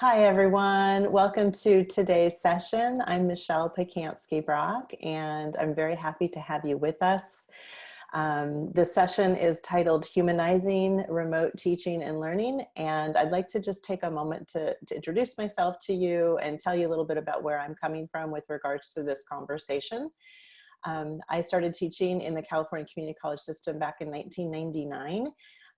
Hi, everyone. Welcome to today's session. I'm Michelle Pacansky-Brock, and I'm very happy to have you with us. Um, the session is titled Humanizing Remote Teaching and Learning, and I'd like to just take a moment to, to introduce myself to you and tell you a little bit about where I'm coming from with regards to this conversation. Um, I started teaching in the California Community College system back in 1999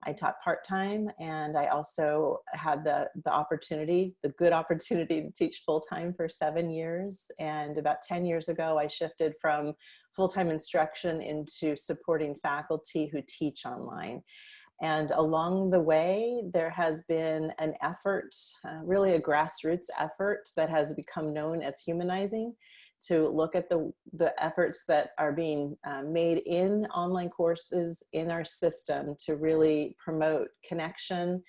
I taught part-time and I also had the, the opportunity, the good opportunity to teach full-time for seven years. And about 10 years ago, I shifted from full-time instruction into supporting faculty who teach online. And along the way, there has been an effort, uh, really a grassroots effort that has become known as humanizing to look at the, the efforts that are being uh, made in online courses in our system to really promote connection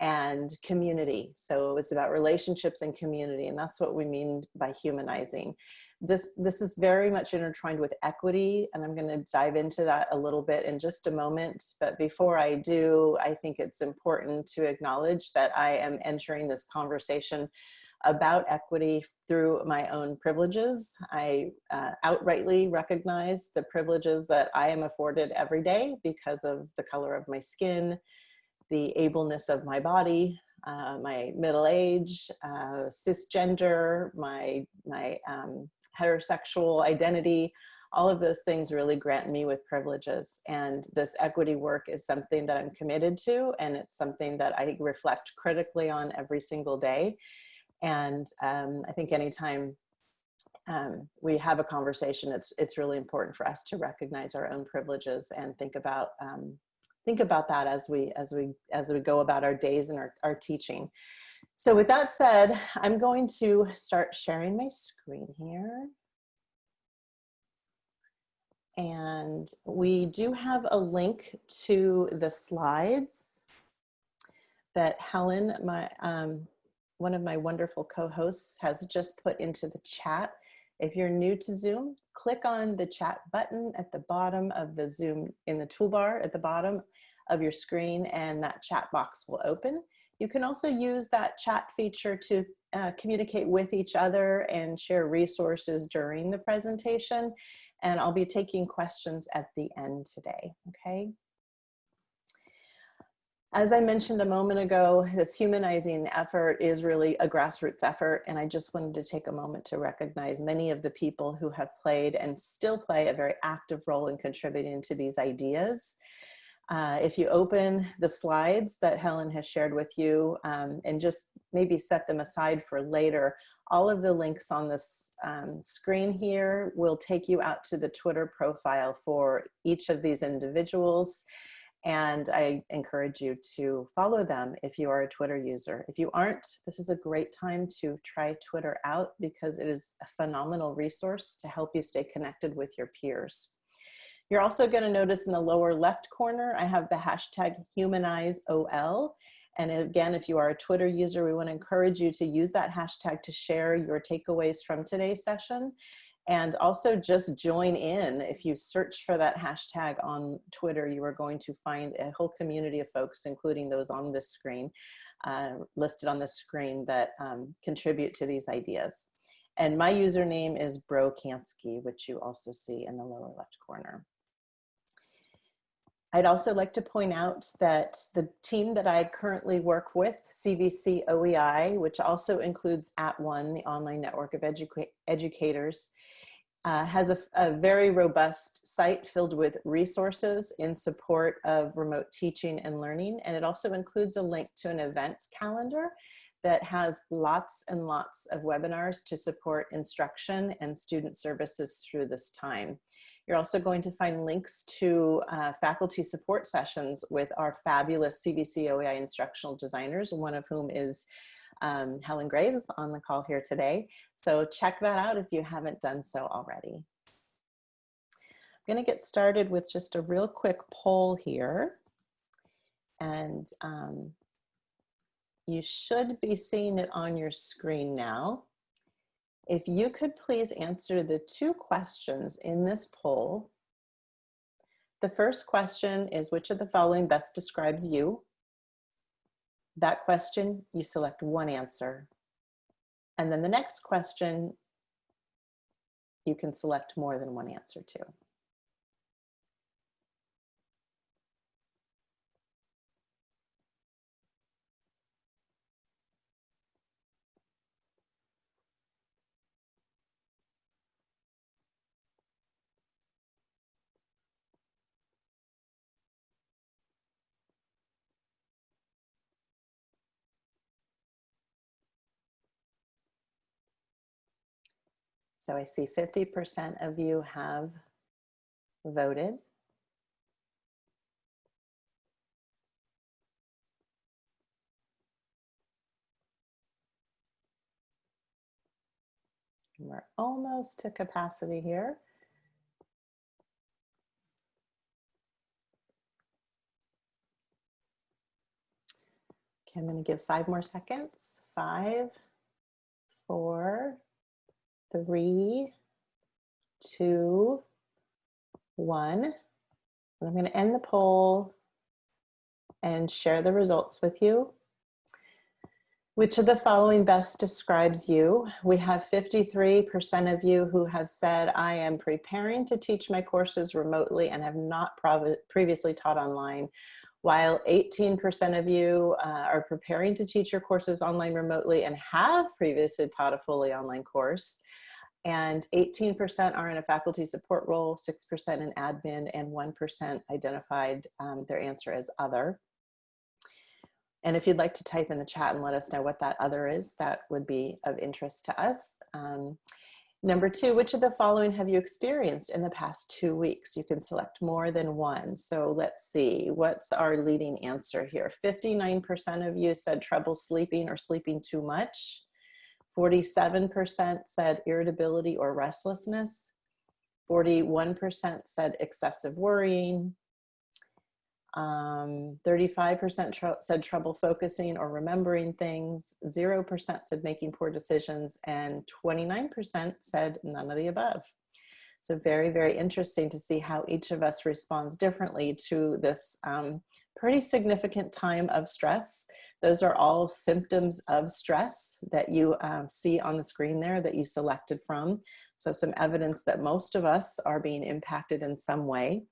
and community. So it's about relationships and community, and that's what we mean by humanizing. This, this is very much intertwined with equity, and I'm gonna dive into that a little bit in just a moment. But before I do, I think it's important to acknowledge that I am entering this conversation about equity through my own privileges. I uh, outrightly recognize the privileges that I am afforded every day because of the color of my skin, the ableness of my body, uh, my middle age, uh, cisgender, my, my um, heterosexual identity, all of those things really grant me with privileges. And this equity work is something that I'm committed to, and it's something that I reflect critically on every single day. And um, I think anytime um, we have a conversation, it's, it's really important for us to recognize our own privileges and think about, um, think about that as we, as we, as we go about our days and our, our teaching. So with that said, I'm going to start sharing my screen here. And we do have a link to the slides that Helen, my um, one of my wonderful co-hosts has just put into the chat. If you're new to Zoom, click on the chat button at the bottom of the Zoom, in the toolbar at the bottom of your screen and that chat box will open. You can also use that chat feature to uh, communicate with each other and share resources during the presentation. And I'll be taking questions at the end today, okay? As I mentioned a moment ago, this humanizing effort is really a grassroots effort, and I just wanted to take a moment to recognize many of the people who have played and still play a very active role in contributing to these ideas. Uh, if you open the slides that Helen has shared with you um, and just maybe set them aside for later, all of the links on this um, screen here will take you out to the Twitter profile for each of these individuals and I encourage you to follow them if you are a Twitter user. If you aren't, this is a great time to try Twitter out because it is a phenomenal resource to help you stay connected with your peers. You're also gonna notice in the lower left corner, I have the hashtag HumanizeOL. And again, if you are a Twitter user, we wanna encourage you to use that hashtag to share your takeaways from today's session and also just join in. If you search for that hashtag on Twitter, you are going to find a whole community of folks, including those on this screen, uh, listed on the screen that um, contribute to these ideas. And my username is Brocansky, which you also see in the lower left corner. I'd also like to point out that the team that I currently work with, CVC OEI, which also includes At @ONE, the online network of educa educators, uh, has a, a, very robust site filled with resources in support of remote teaching and learning. And it also includes a link to an event calendar that has lots and lots of webinars to support instruction and student services through this time. You're also going to find links to uh, faculty support sessions with our fabulous CVC OEI instructional designers, one of whom is um, Helen Graves on the call here today. So check that out if you haven't done so already. I'm gonna get started with just a real quick poll here. And um, you should be seeing it on your screen now. If you could please answer the two questions in this poll. The first question is which of the following best describes you? That question, you select one answer. And then the next question, you can select more than one answer to. So I see 50% of you have voted. We're almost to capacity here. Okay, I'm going to give five more seconds. Five, four, three, two, one. And I'm going to end the poll and share the results with you. Which of the following best describes you? We have 53% of you who have said, I am preparing to teach my courses remotely and have not previously taught online, while 18% of you uh, are preparing to teach your courses online remotely and have previously taught a fully online course and 18% are in a faculty support role, 6% in admin, and 1% identified um, their answer as other. And if you'd like to type in the chat and let us know what that other is, that would be of interest to us. Um, number two, which of the following have you experienced in the past two weeks? You can select more than one. So let's see, what's our leading answer here? 59% of you said trouble sleeping or sleeping too much. 47% said irritability or restlessness. 41% said excessive worrying. 35% um, tr said trouble focusing or remembering things. 0% said making poor decisions. And 29% said none of the above. So very, very interesting to see how each of us responds differently to this um, pretty significant time of stress those are all symptoms of stress that you um, see on the screen there that you selected from. So some evidence that most of us are being impacted in some way.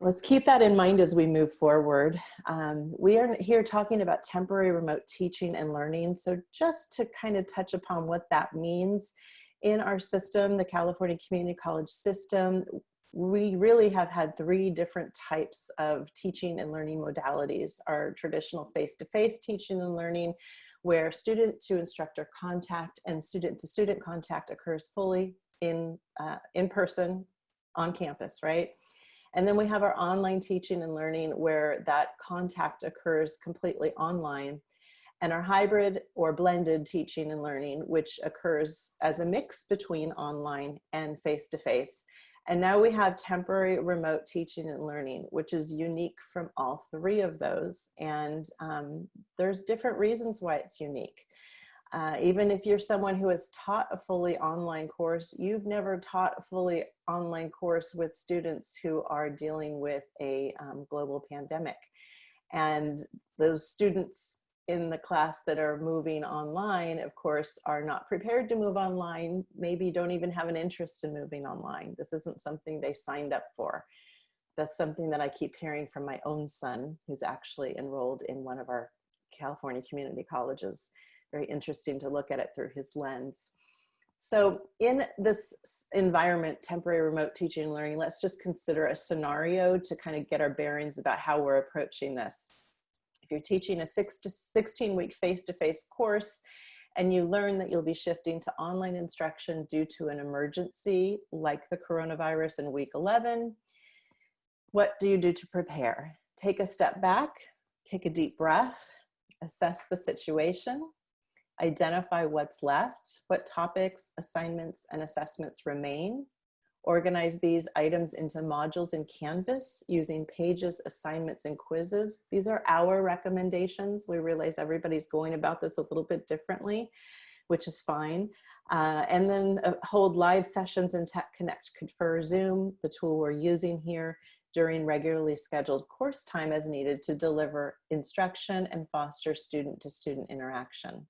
Let's keep that in mind as we move forward. Um, we are here talking about temporary remote teaching and learning. So just to kind of touch upon what that means in our system, the California Community College system, we really have had three different types of teaching and learning modalities. Our traditional face-to-face -face teaching and learning, where student to instructor contact and student to student contact occurs fully in, uh, in person on campus, right? And then we have our online teaching and learning where that contact occurs completely online and our hybrid or blended teaching and learning, which occurs as a mix between online and face-to-face. -face. And now we have temporary remote teaching and learning, which is unique from all three of those. And um, there's different reasons why it's unique. Uh, even if you're someone who has taught a fully online course, you've never taught a fully online course with students who are dealing with a um, global pandemic. And those students in the class that are moving online, of course, are not prepared to move online, maybe don't even have an interest in moving online. This isn't something they signed up for. That's something that I keep hearing from my own son, who's actually enrolled in one of our California community colleges. Very interesting to look at it through his lens. So in this environment, temporary remote teaching and learning, let's just consider a scenario to kind of get our bearings about how we're approaching this. If you're teaching a six to 16 week face-to-face -face course and you learn that you'll be shifting to online instruction due to an emergency like the coronavirus in week 11, what do you do to prepare? Take a step back, take a deep breath, assess the situation, identify what's left, what topics, assignments, and assessments remain, organize these items into modules in Canvas using pages, assignments, and quizzes. These are our recommendations. We realize everybody's going about this a little bit differently, which is fine. Uh, and then uh, hold live sessions in Tech Connect ConferZoom, the tool we're using here, during regularly scheduled course time as needed to deliver instruction and foster student-to-student interaction.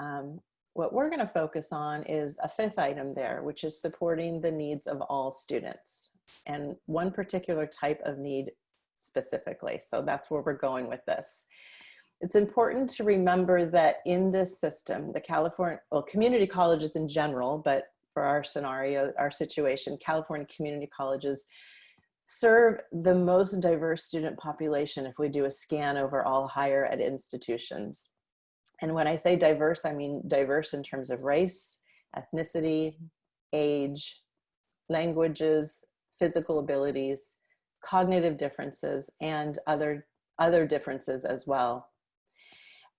Um, what we're going to focus on is a fifth item there, which is supporting the needs of all students and one particular type of need specifically. So that's where we're going with this. It's important to remember that in this system, the California, well, community colleges in general, but for our scenario, our situation, California community colleges serve the most diverse student population if we do a scan over all higher ed institutions. And when I say diverse, I mean diverse in terms of race, ethnicity, age, languages, physical abilities, cognitive differences, and other, other differences as well.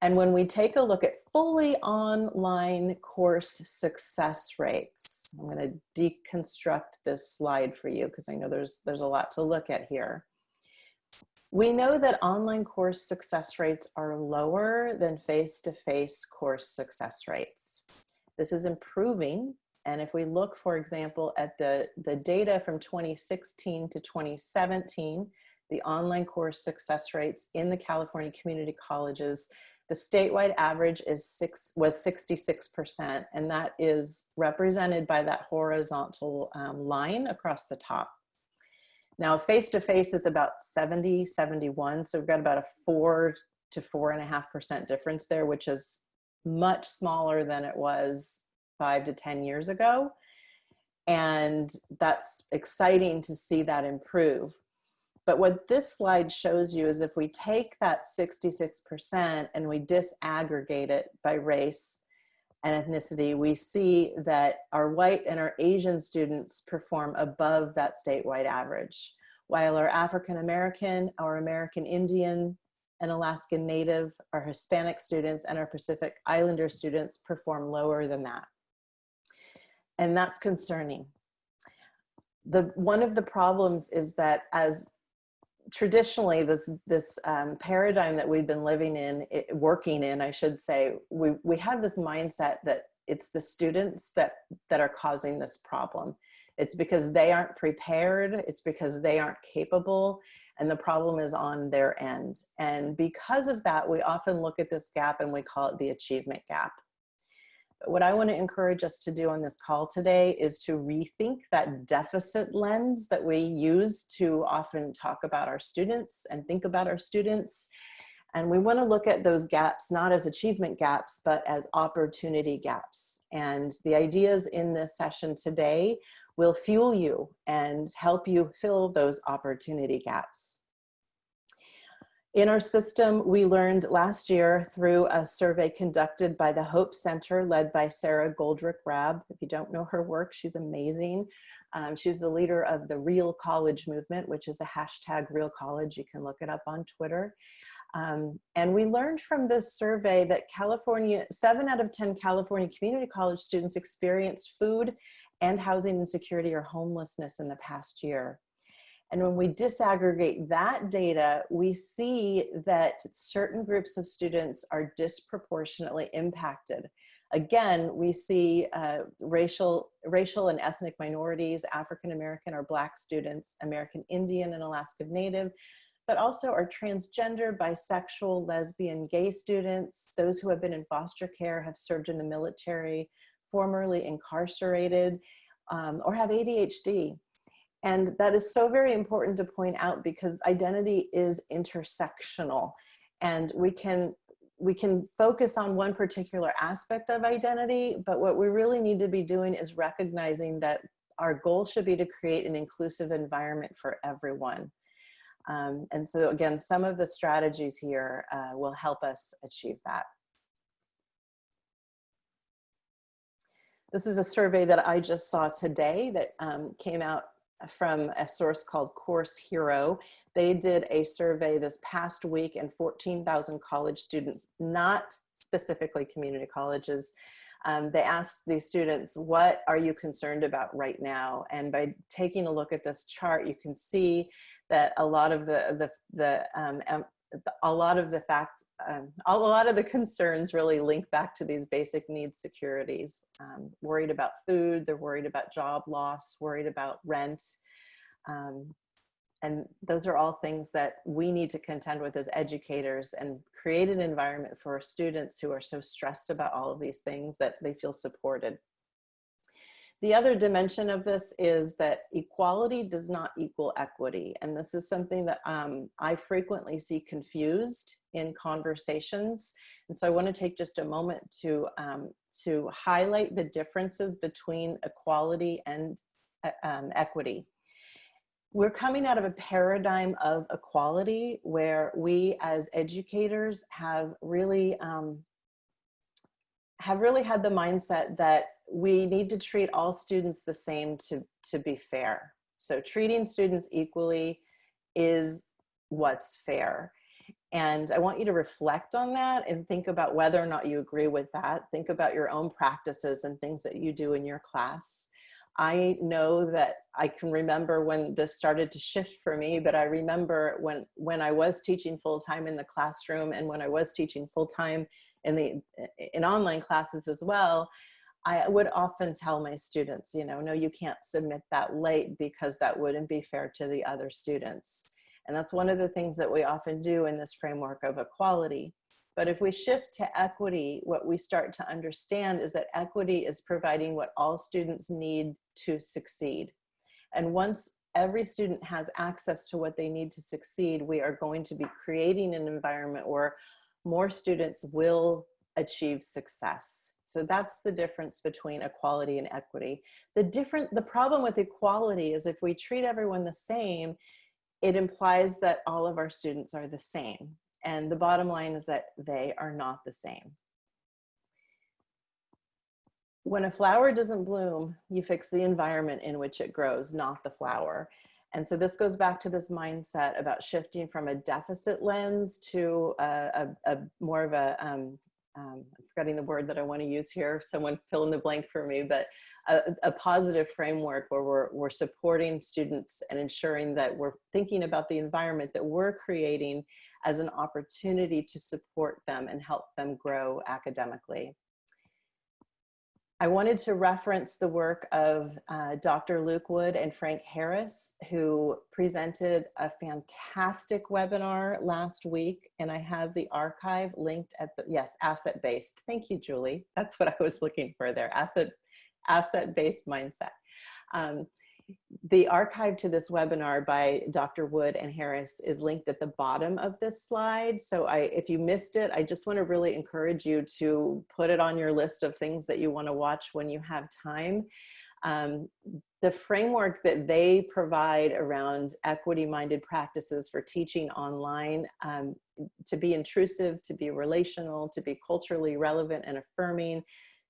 And when we take a look at fully online course success rates, I'm going to deconstruct this slide for you because I know there's, there's a lot to look at here. We know that online course success rates are lower than face-to-face -face course success rates. This is improving. And if we look, for example, at the, the data from 2016 to 2017, the online course success rates in the California community colleges, the statewide average is six, was 66%, and that is represented by that horizontal um, line across the top. Now face-to-face -face is about 70, 71. So we've got about a four to four and a half percent difference there, which is much smaller than it was five to 10 years ago. And that's exciting to see that improve. But what this slide shows you is if we take that 66% and we disaggregate it by race, and ethnicity, we see that our white and our Asian students perform above that statewide average, while our African American, our American Indian, and Alaskan Native, our Hispanic students, and our Pacific Islander students perform lower than that. And that's concerning. The, one of the problems is that as traditionally this this um, paradigm that we've been living in it, working in i should say we we have this mindset that it's the students that that are causing this problem. It's because they aren't prepared it's because they aren't capable and the problem is on their end. And because of that we often look at this gap and we call it the achievement gap what I want to encourage us to do on this call today is to rethink that deficit lens that we use to often talk about our students and think about our students. And we want to look at those gaps not as achievement gaps, but as opportunity gaps. And the ideas in this session today will fuel you and help you fill those opportunity gaps. In our system, we learned last year through a survey conducted by the Hope Center led by Sara Goldrick-Rab. If you don't know her work, she's amazing. Um, she's the leader of the Real College movement, which is a hashtag Real College. You can look it up on Twitter. Um, and we learned from this survey that California, seven out of 10 California community college students experienced food and housing insecurity or homelessness in the past year. And when we disaggregate that data, we see that certain groups of students are disproportionately impacted. Again, we see uh, racial, racial and ethnic minorities, African American or Black students, American Indian and Alaska Native, but also our transgender, bisexual, lesbian, gay students, those who have been in foster care, have served in the military, formerly incarcerated, um, or have ADHD. And that is so very important to point out because identity is intersectional and we can we can focus on one particular aspect of identity, but what we really need to be doing is recognizing that our goal should be to create an inclusive environment for everyone. Um, and so again, some of the strategies here uh, will help us achieve that. This is a survey that I just saw today that um, came out from a source called Course Hero. They did a survey this past week and 14,000 college students, not specifically community colleges. Um, they asked these students, what are you concerned about right now? And by taking a look at this chart, you can see that a lot of the, the, the um, a lot of the fact, um, a lot of the concerns really link back to these basic needs securities. Um, worried about food, they're worried about job loss, worried about rent. Um, and those are all things that we need to contend with as educators and create an environment for students who are so stressed about all of these things that they feel supported. The other dimension of this is that equality does not equal equity. And this is something that um, I frequently see confused in conversations. And so I wanna take just a moment to, um, to highlight the differences between equality and uh, um, equity we're coming out of a paradigm of equality where we as educators have really um, have really had the mindset that we need to treat all students the same to, to be fair. So treating students equally is what's fair. And I want you to reflect on that and think about whether or not you agree with that. Think about your own practices and things that you do in your class. I know that I can remember when this started to shift for me, but I remember when, when I was teaching full-time in the classroom and when I was teaching full-time in the in online classes as well, I would often tell my students, you know, no, you can't submit that late because that wouldn't be fair to the other students. And that's one of the things that we often do in this framework of equality. But if we shift to equity, what we start to understand is that equity is providing what all students need to succeed. And once every student has access to what they need to succeed, we are going to be creating an environment where more students will achieve success. So that's the difference between equality and equity. The different, the problem with equality is if we treat everyone the same, it implies that all of our students are the same. And the bottom line is that they are not the same. When a flower doesn't bloom, you fix the environment in which it grows, not the flower. And so this goes back to this mindset about shifting from a deficit lens to a, a, a more of a, um, um, I'm forgetting the word that I want to use here, someone fill in the blank for me, but a, a, positive framework where we're, we're supporting students and ensuring that we're thinking about the environment that we're creating as an opportunity to support them and help them grow academically. I wanted to reference the work of uh, Dr. Luke Wood and Frank Harris, who presented a fantastic webinar last week, and I have the archive linked at the, yes, asset-based. Thank you, Julie. That's what I was looking for there, asset-based asset mindset. Um, the archive to this webinar by Dr. Wood and Harris is linked at the bottom of this slide. So I, if you missed it, I just wanna really encourage you to put it on your list of things that you wanna watch when you have time. Um, the framework that they provide around equity-minded practices for teaching online um, to be intrusive, to be relational, to be culturally relevant and affirming,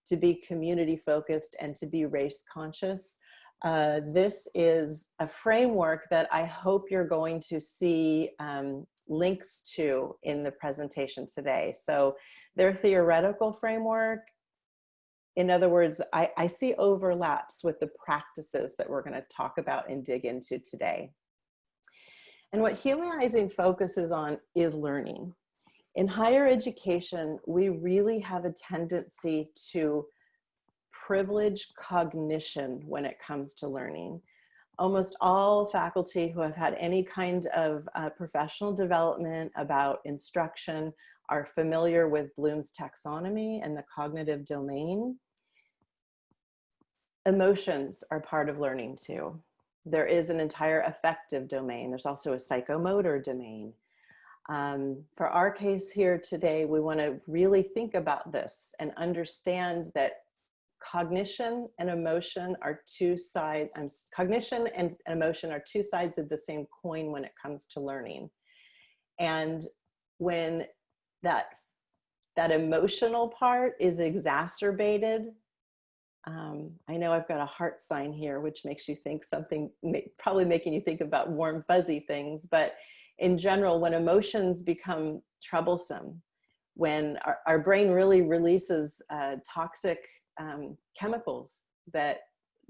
to be community focused, and to be race conscious uh, this is a framework that I hope you're going to see um, links to in the presentation today. So their theoretical framework, in other words, I, I see overlaps with the practices that we're gonna talk about and dig into today. And what humanizing focuses on is learning. In higher education, we really have a tendency to privilege cognition when it comes to learning. Almost all faculty who have had any kind of uh, professional development about instruction are familiar with Bloom's taxonomy and the cognitive domain. Emotions are part of learning too. There is an entire affective domain. There's also a psychomotor domain. Um, for our case here today, we want to really think about this and understand that cognition and emotion are two sides, um, cognition and emotion are two sides of the same coin when it comes to learning. And when that, that emotional part is exacerbated, um, I know I've got a heart sign here, which makes you think something, probably making you think about warm fuzzy things, but in general, when emotions become troublesome, when our, our brain really releases uh, toxic um, chemicals that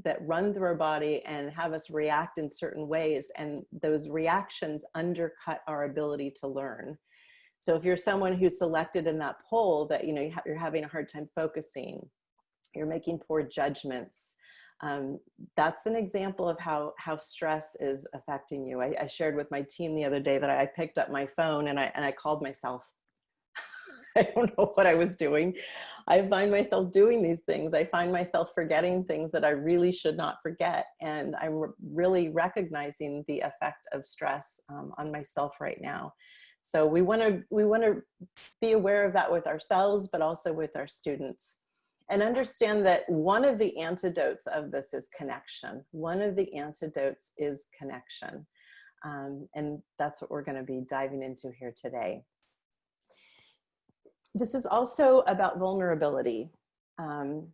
that run through our body and have us react in certain ways and those reactions undercut our ability to learn so if you're someone who's selected in that poll that you know you're having a hard time focusing you're making poor judgments um, that's an example of how how stress is affecting you. I, I, shared with my team the other day that I picked up my phone and I and I called myself. I don't know what I was doing. I find myself doing these things. I find myself forgetting things that I really should not forget, and I'm re really recognizing the effect of stress um, on myself right now. So we want to we want to be aware of that with ourselves, but also with our students and understand that one of the antidotes of this is connection. One of the antidotes is connection. Um, and that's what we're gonna be diving into here today. This is also about vulnerability. Um,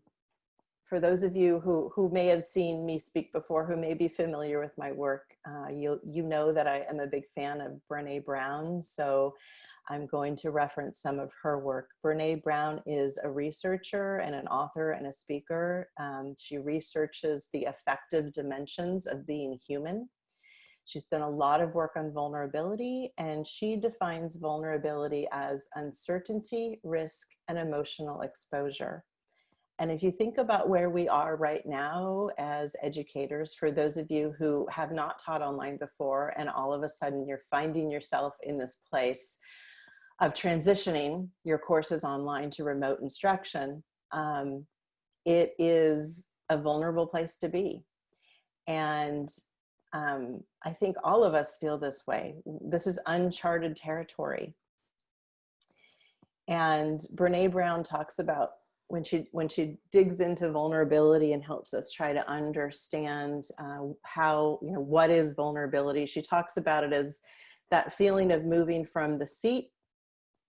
for those of you who, who may have seen me speak before, who may be familiar with my work, uh, you, you know that I am a big fan of Brene Brown. So I'm going to reference some of her work. Brene Brown is a researcher and an author and a speaker. Um, she researches the affective dimensions of being human. She's done a lot of work on vulnerability and she defines vulnerability as uncertainty, risk, and emotional exposure. And if you think about where we are right now as educators, for those of you who have not taught online before and all of a sudden you're finding yourself in this place of transitioning your courses online to remote instruction, um, it is a vulnerable place to be. And um, I think all of us feel this way. This is uncharted territory. And Brene Brown talks about when she when she digs into vulnerability and helps us try to understand uh, how you know what is vulnerability. She talks about it as that feeling of moving from the seat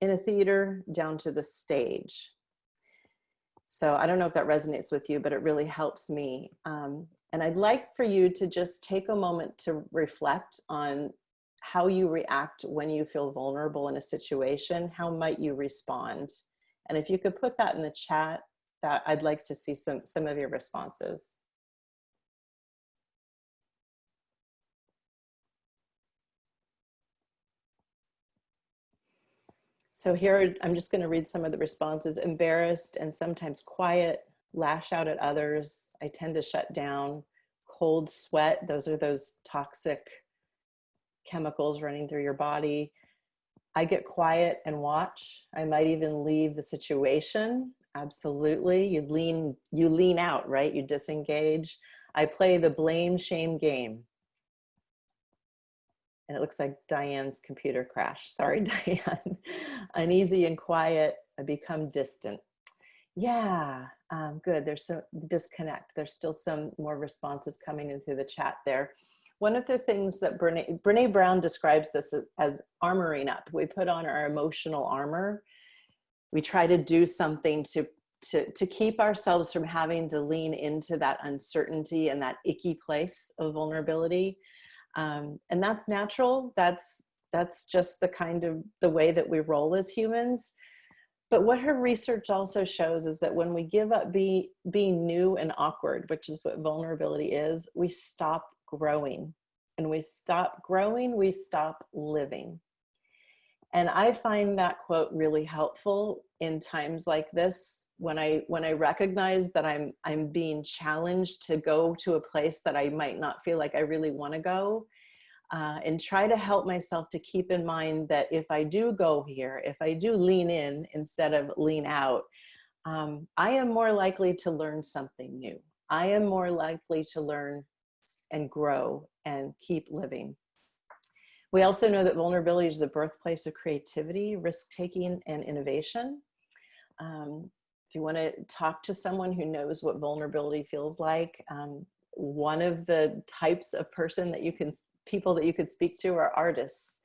in a theater down to the stage. So I don't know if that resonates with you, but it really helps me. Um, and I'd like for you to just take a moment to reflect on how you react when you feel vulnerable in a situation. How might you respond? And if you could put that in the chat, that I'd like to see some, some of your responses. So here, I'm just gonna read some of the responses. Embarrassed and sometimes quiet, lash out at others. I tend to shut down. Cold sweat, those are those toxic chemicals running through your body. I get quiet and watch. I might even leave the situation. Absolutely, you lean, you lean out, right? You disengage. I play the blame shame game and it looks like Diane's computer crashed. Sorry, Diane. Uneasy and quiet, I become distant. Yeah, um, good. There's some disconnect. There's still some more responses coming in through the chat there. One of the things that Brene, Brene Brown describes this as, as armoring up. We put on our emotional armor. We try to do something to to, to keep ourselves from having to lean into that uncertainty and that icky place of vulnerability um, and that's natural. That's, that's just the kind of the way that we roll as humans. But what her research also shows is that when we give up be, being new and awkward, which is what vulnerability is, we stop growing. And we stop growing, we stop living. And I find that quote really helpful in times like this when I when I recognize that I'm I'm being challenged to go to a place that I might not feel like I really want to go, uh, and try to help myself to keep in mind that if I do go here, if I do lean in instead of lean out, um, I am more likely to learn something new. I am more likely to learn and grow and keep living. We also know that vulnerability is the birthplace of creativity, risk-taking, and innovation. Um, if you want to talk to someone who knows what vulnerability feels like, um, one of the types of person that you can, people that you could speak to are artists.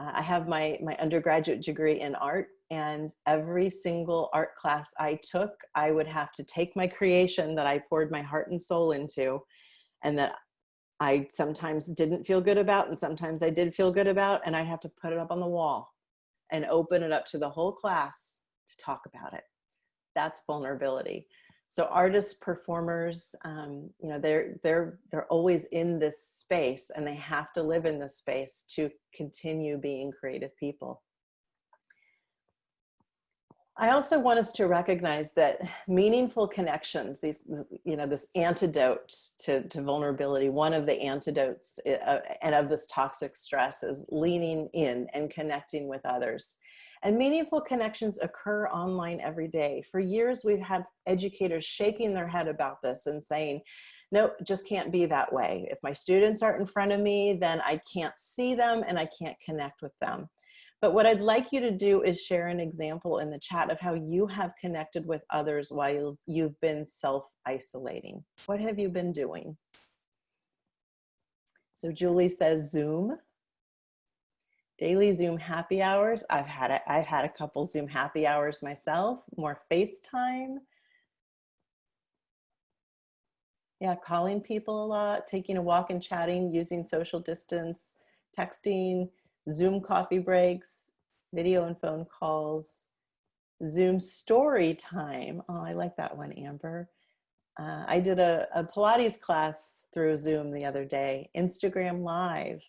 Uh, I have my, my undergraduate degree in art and every single art class I took, I would have to take my creation that I poured my heart and soul into and that I sometimes didn't feel good about and sometimes I did feel good about and I have to put it up on the wall and open it up to the whole class to talk about it that's vulnerability. So artists, performers, um, you know, they're, they're, they're always in this space and they have to live in this space to continue being creative people. I also want us to recognize that meaningful connections, these, you know, this antidote to, to vulnerability, one of the antidotes uh, and of this toxic stress is leaning in and connecting with others. And meaningful connections occur online every day. For years, we've had educators shaking their head about this and saying, no, just can't be that way. If my students aren't in front of me, then I can't see them and I can't connect with them. But what I'd like you to do is share an example in the chat of how you have connected with others while you've been self-isolating. What have you been doing? So Julie says Zoom. Daily Zoom happy hours. I've had a, I've had a couple Zoom happy hours myself. More FaceTime. Yeah, calling people a lot, taking a walk and chatting, using social distance, texting, Zoom coffee breaks, video and phone calls, Zoom story time. Oh, I like that one, Amber. Uh, I did a, a Pilates class through Zoom the other day, Instagram Live.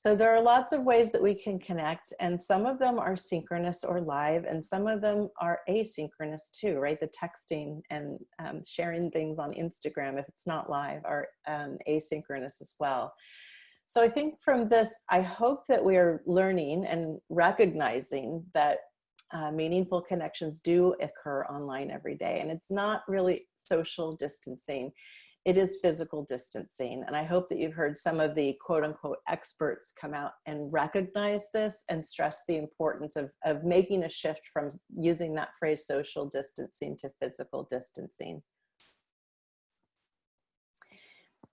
So there are lots of ways that we can connect and some of them are synchronous or live and some of them are asynchronous too, right? The texting and um, sharing things on Instagram, if it's not live, are um, asynchronous as well. So I think from this, I hope that we are learning and recognizing that uh, meaningful connections do occur online every day. And it's not really social distancing, it is physical distancing. And I hope that you've heard some of the quote unquote experts come out and recognize this and stress the importance of, of making a shift from using that phrase social distancing to physical distancing.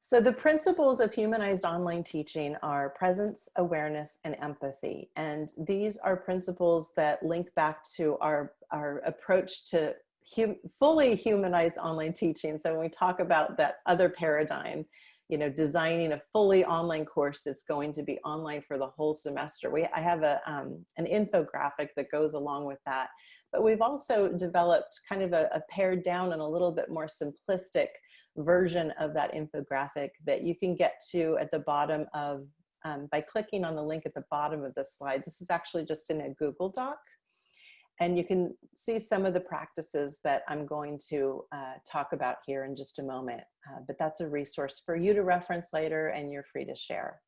So the principles of humanized online teaching are presence, awareness, and empathy. And these are principles that link back to our, our approach to hum fully humanized online teaching. So when we talk about that other paradigm, you know, designing a fully online course that's going to be online for the whole semester. We, I have a, um, an infographic that goes along with that. But we've also developed kind of a, a pared down and a little bit more simplistic version of that infographic that you can get to at the bottom of, um, by clicking on the link at the bottom of the slide. This is actually just in a Google Doc. And you can see some of the practices that I'm going to uh, talk about here in just a moment. Uh, but that's a resource for you to reference later and you're free to share.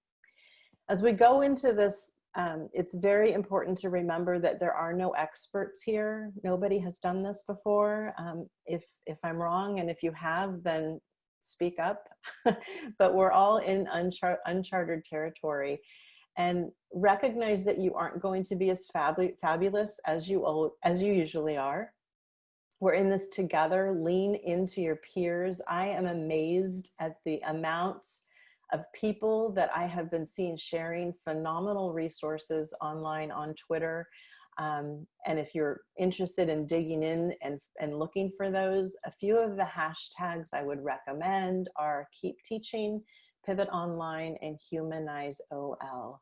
As we go into this um, it's very important to remember that there are no experts here. Nobody has done this before. Um, if, if I'm wrong and if you have, then speak up. but we're all in unchar uncharted territory and recognize that you aren't going to be as fabu fabulous as you, as you usually are. We're in this together, lean into your peers. I am amazed at the amount of people that I have been seeing sharing phenomenal resources online on Twitter. Um, and if you're interested in digging in and, and looking for those, a few of the hashtags I would recommend are Keep Teaching, Pivot Online, and Humanize OL.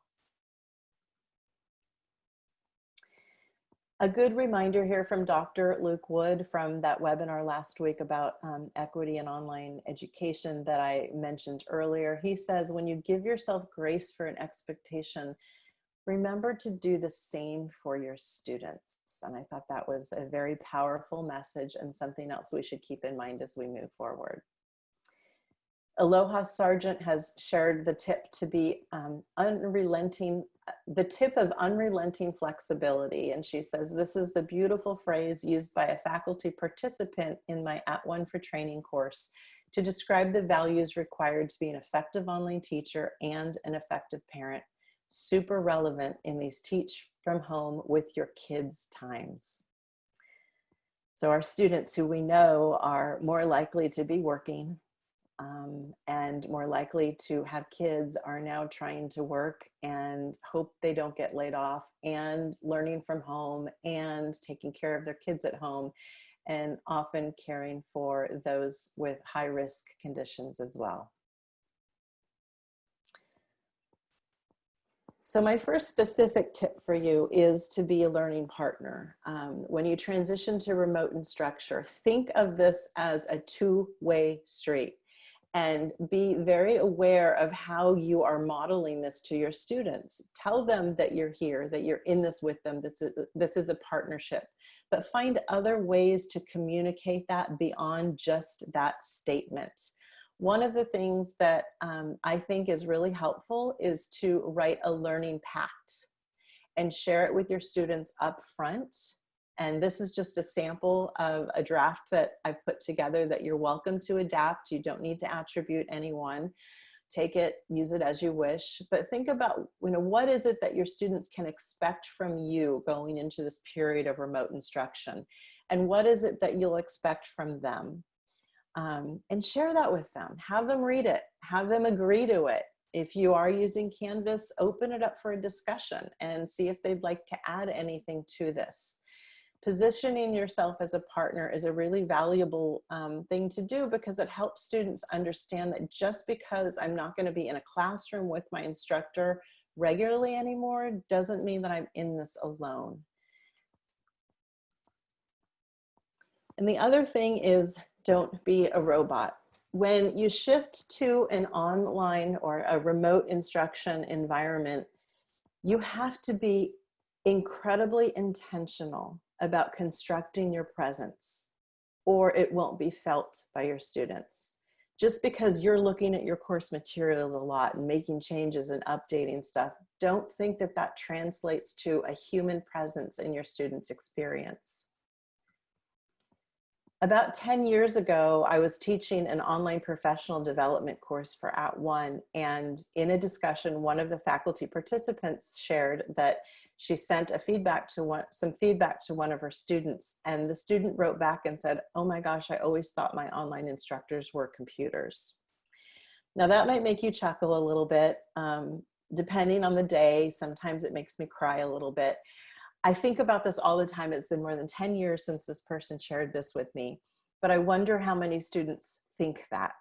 A good reminder here from Dr. Luke Wood from that webinar last week about um, equity and online education that I mentioned earlier. He says, when you give yourself grace for an expectation, remember to do the same for your students. And I thought that was a very powerful message and something else we should keep in mind as we move forward. Aloha Sargent has shared the tip to be um, unrelenting the tip of unrelenting flexibility. And she says, this is the beautiful phrase used by a faculty participant in my At One for Training course to describe the values required to be an effective online teacher and an effective parent. Super relevant in these teach from home with your kids times. So our students who we know are more likely to be working, um, and more likely to have kids are now trying to work and hope they don't get laid off and learning from home and taking care of their kids at home and often caring for those with high risk conditions as well. So my first specific tip for you is to be a learning partner. Um, when you transition to remote instructor, think of this as a two-way street and be very aware of how you are modeling this to your students. Tell them that you're here, that you're in this with them. This is, this is a partnership, but find other ways to communicate that beyond just that statement. One of the things that um, I think is really helpful is to write a learning pact and share it with your students up front and this is just a sample of a draft that I've put together that you're welcome to adapt. You don't need to attribute anyone. Take it, use it as you wish, but think about, you know, what is it that your students can expect from you going into this period of remote instruction? And what is it that you'll expect from them? Um, and share that with them. Have them read it. Have them agree to it. If you are using Canvas, open it up for a discussion and see if they'd like to add anything to this positioning yourself as a partner is a really valuable um, thing to do because it helps students understand that just because I'm not going to be in a classroom with my instructor regularly anymore doesn't mean that I'm in this alone. And the other thing is don't be a robot. When you shift to an online or a remote instruction environment, you have to be incredibly intentional about constructing your presence or it won't be felt by your students. Just because you're looking at your course materials a lot and making changes and updating stuff, don't think that that translates to a human presence in your students' experience. About 10 years ago, I was teaching an online professional development course for At @ONE, and in a discussion, one of the faculty participants shared that she sent a feedback to one, some feedback to one of her students and the student wrote back and said, oh my gosh, I always thought my online instructors were computers. Now that might make you chuckle a little bit, um, depending on the day. Sometimes it makes me cry a little bit. I think about this all the time. It's been more than 10 years since this person shared this with me, but I wonder how many students think that.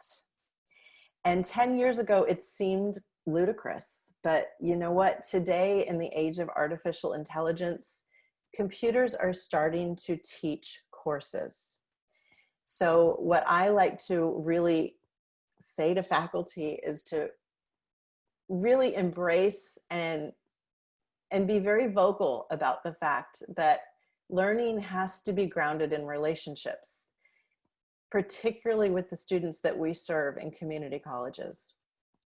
And 10 years ago, it seemed ludicrous. But you know what? Today, in the age of artificial intelligence, computers are starting to teach courses. So what I like to really say to faculty is to really embrace and and be very vocal about the fact that learning has to be grounded in relationships, particularly with the students that we serve in community colleges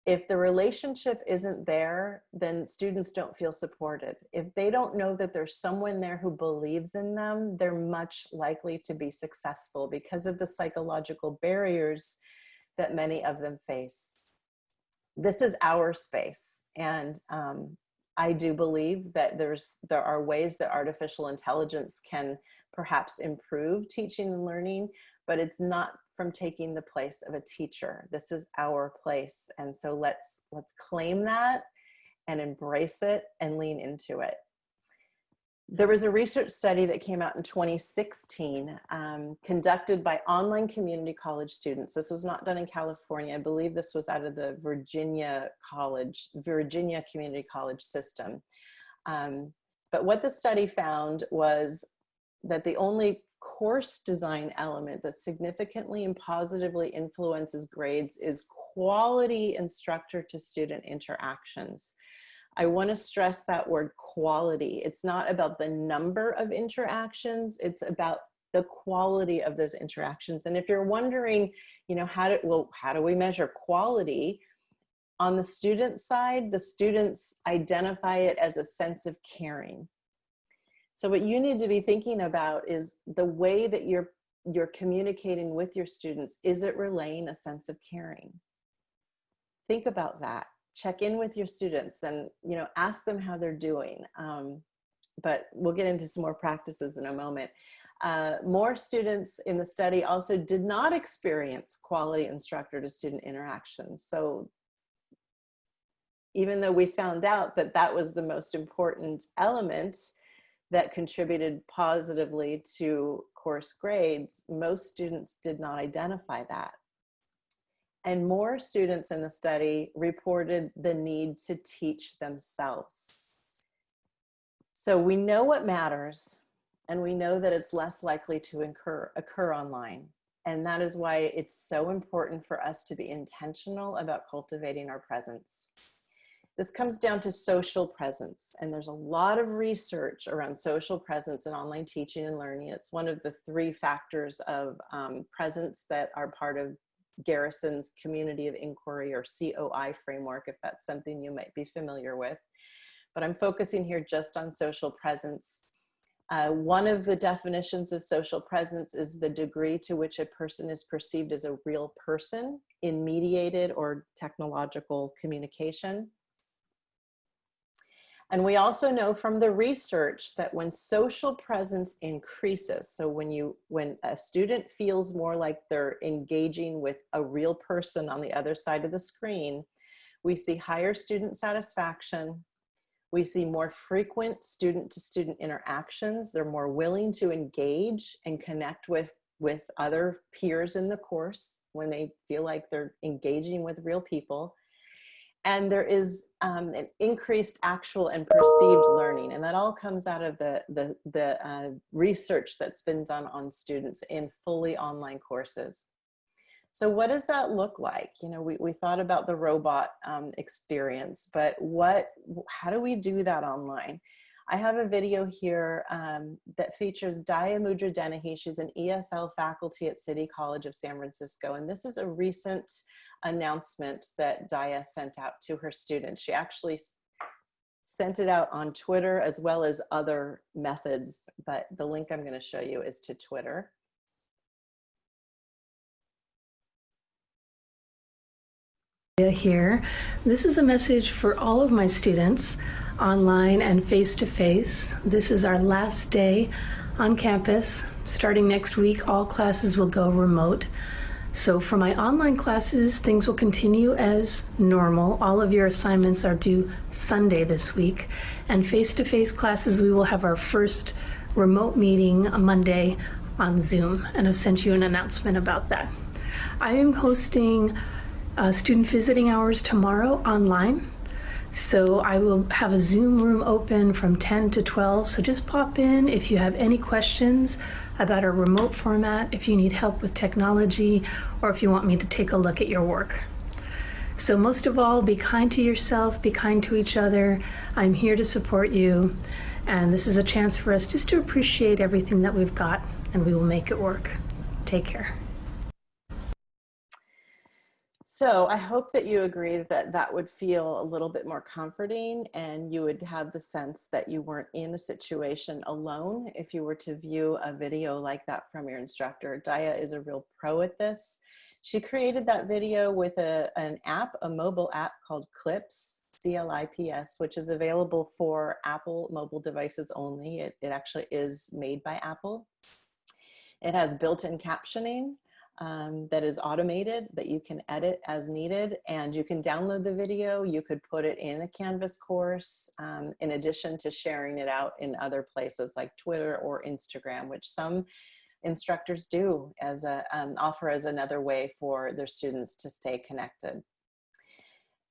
if the relationship isn't there, then students don't feel supported. If they don't know that there's someone there who believes in them, they're much likely to be successful because of the psychological barriers that many of them face. This is our space. And um, I do believe that there's there are ways that artificial intelligence can perhaps improve teaching and learning, but it's not from taking the place of a teacher. This is our place. And so let's, let's claim that and embrace it and lean into it. There was a research study that came out in 2016 um, conducted by online community college students. This was not done in California. I believe this was out of the Virginia College, Virginia Community College system. Um, but what the study found was that the only course design element that significantly and positively influences grades is quality instructor to student interactions. I want to stress that word quality. It's not about the number of interactions, it's about the quality of those interactions. And if you're wondering, you know, how do, well, how do we measure quality? On the student side, the students identify it as a sense of caring. So what you need to be thinking about is the way that you're you're communicating with your students. Is it relaying a sense of caring? Think about that. Check in with your students and you know ask them how they're doing. Um, but we'll get into some more practices in a moment. Uh, more students in the study also did not experience quality instructor to student interactions. So even though we found out that that was the most important element, that contributed positively to course grades, most students did not identify that. And more students in the study reported the need to teach themselves. So we know what matters and we know that it's less likely to incur, occur online. And that is why it's so important for us to be intentional about cultivating our presence. This comes down to social presence, and there's a lot of research around social presence in online teaching and learning. It's one of the three factors of um, presence that are part of Garrison's Community of Inquiry or COI framework, if that's something you might be familiar with. But I'm focusing here just on social presence. Uh, one of the definitions of social presence is the degree to which a person is perceived as a real person in mediated or technological communication. And we also know from the research that when social presence increases, so when you when a student feels more like they're engaging with a real person on the other side of the screen, we see higher student satisfaction, we see more frequent student to student interactions. They're more willing to engage and connect with, with other peers in the course when they feel like they're engaging with real people and there is um, an increased actual and perceived learning and that all comes out of the the, the uh, research that's been done on students in fully online courses so what does that look like you know we, we thought about the robot um, experience but what how do we do that online I have a video here um, that features Daya Mudra Dennehy. She's an ESL faculty at City College of San Francisco. And this is a recent announcement that Daya sent out to her students. She actually sent it out on Twitter as well as other methods, but the link I'm gonna show you is to Twitter. Here, this is a message for all of my students online and face-to-face. -face. This is our last day on campus. Starting next week, all classes will go remote. So for my online classes, things will continue as normal. All of your assignments are due Sunday this week. And face-to-face -face classes, we will have our first remote meeting Monday on Zoom. And I've sent you an announcement about that. I am hosting uh, student visiting hours tomorrow online. So I will have a Zoom room open from 10 to 12. So just pop in if you have any questions about our remote format, if you need help with technology, or if you want me to take a look at your work. So most of all, be kind to yourself, be kind to each other. I'm here to support you. And this is a chance for us just to appreciate everything that we've got and we will make it work. Take care. So I hope that you agree that that would feel a little bit more comforting and you would have the sense that you weren't in a situation alone if you were to view a video like that from your instructor. Daya is a real pro at this. She created that video with a, an app, a mobile app called Clips, C-L-I-P-S, which is available for Apple mobile devices only. It, it actually is made by Apple. It has built-in captioning um, that is automated that you can edit as needed and you can download the video. You could put it in a Canvas course um, in addition to sharing it out in other places like Twitter or Instagram, which some instructors do as a um, offer as another way for their students to stay connected.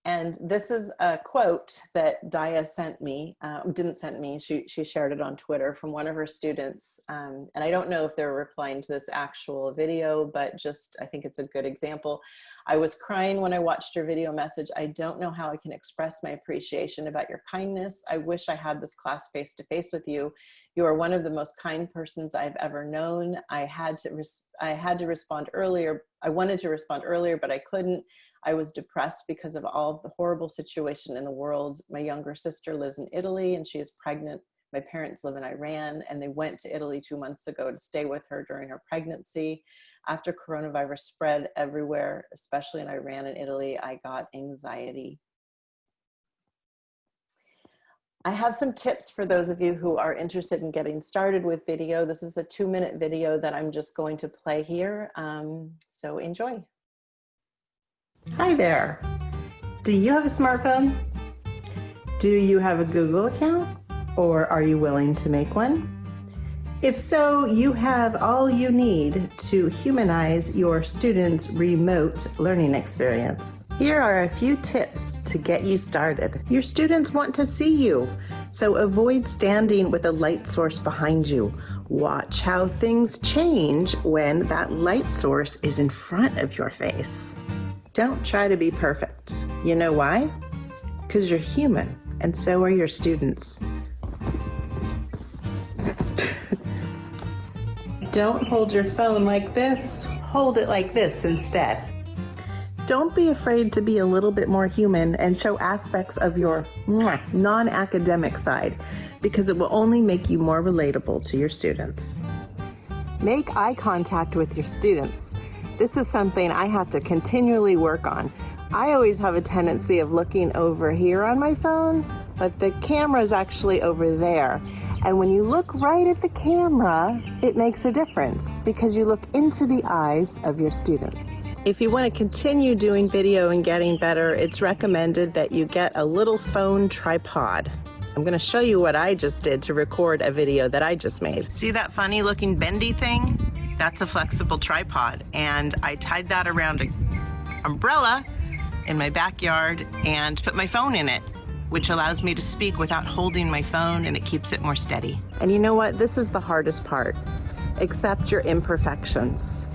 And this is a quote that Daya sent me, uh, didn't send me, she, she shared it on Twitter from one of her students. Um, and I don't know if they're replying to this actual video, but just, I think it's a good example. I was crying when I watched your video message. I don't know how I can express my appreciation about your kindness. I wish I had this class face to face with you. You are one of the most kind persons I've ever known. I had to, I had to respond earlier. I wanted to respond earlier, but I couldn't. I was depressed because of all the horrible situation in the world. My younger sister lives in Italy and she is pregnant. My parents live in Iran and they went to Italy two months ago to stay with her during her pregnancy. After coronavirus spread everywhere, especially in Iran and Italy, I got anxiety. I have some tips for those of you who are interested in getting started with video. This is a two minute video that I'm just going to play here. Um, so enjoy. Hi there. Do you have a smartphone? Do you have a Google account? Or are you willing to make one? If so, you have all you need to humanize your students' remote learning experience. Here are a few tips to get you started. Your students want to see you, so avoid standing with a light source behind you Watch how things change when that light source is in front of your face. Don't try to be perfect. You know why? Because you're human, and so are your students. Don't hold your phone like this. Hold it like this instead. Don't be afraid to be a little bit more human and show aspects of your non academic side because it will only make you more relatable to your students. Make eye contact with your students. This is something I have to continually work on. I always have a tendency of looking over here on my phone, but the camera is actually over there. And when you look right at the camera, it makes a difference because you look into the eyes of your students. If you want to continue doing video and getting better, it's recommended that you get a little phone tripod. I'm going to show you what I just did to record a video that I just made. See that funny looking bendy thing? That's a flexible tripod. And I tied that around an umbrella in my backyard and put my phone in it which allows me to speak without holding my phone and it keeps it more steady. And you know what? This is the hardest part. Accept your imperfections.